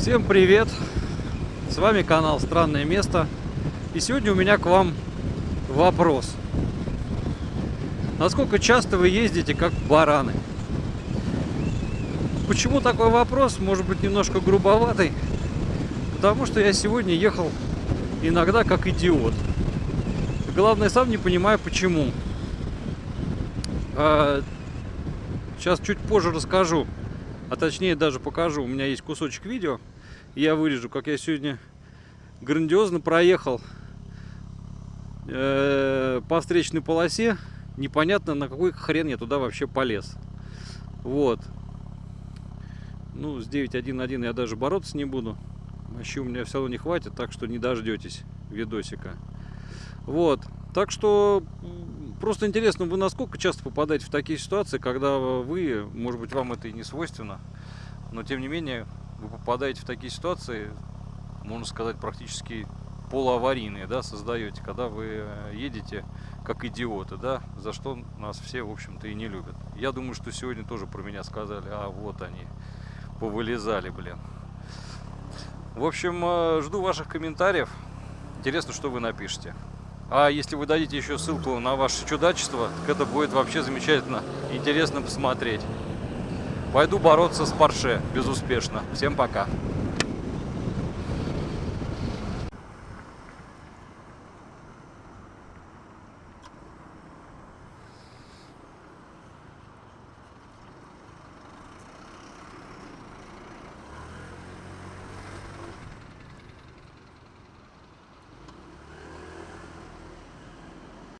Всем привет! С вами канал Странное место. И сегодня у меня к вам вопрос. Насколько часто вы ездите как бараны? Почему такой вопрос? Может быть немножко грубоватый. Потому что я сегодня ехал иногда как идиот. Главное, сам не понимаю почему. А, сейчас чуть позже расскажу. А точнее даже покажу. У меня есть кусочек видео. Я вырежу, как я сегодня грандиозно проехал э, по встречной полосе. Непонятно, на какой хрен я туда вообще полез. Вот. Ну, с 9.1.1 я даже бороться не буду. Мощи у меня все равно не хватит, так что не дождетесь видосика. Вот. Так что Просто интересно, вы насколько часто попадаете в такие ситуации, когда вы, может быть, вам это и не свойственно, но тем не менее вы попадаете в такие ситуации, можно сказать, практически полуаварийные, да, создаете, когда вы э, едете как идиоты, да, за что нас все, в общем-то, и не любят. Я думаю, что сегодня тоже про меня сказали, а вот они, повылезали, блин. В общем, э, жду ваших комментариев. Интересно, что вы напишите. А если вы дадите еще ссылку на ваше чудачество, так это будет вообще замечательно, интересно посмотреть. Пойду бороться с Порше безуспешно. Всем пока.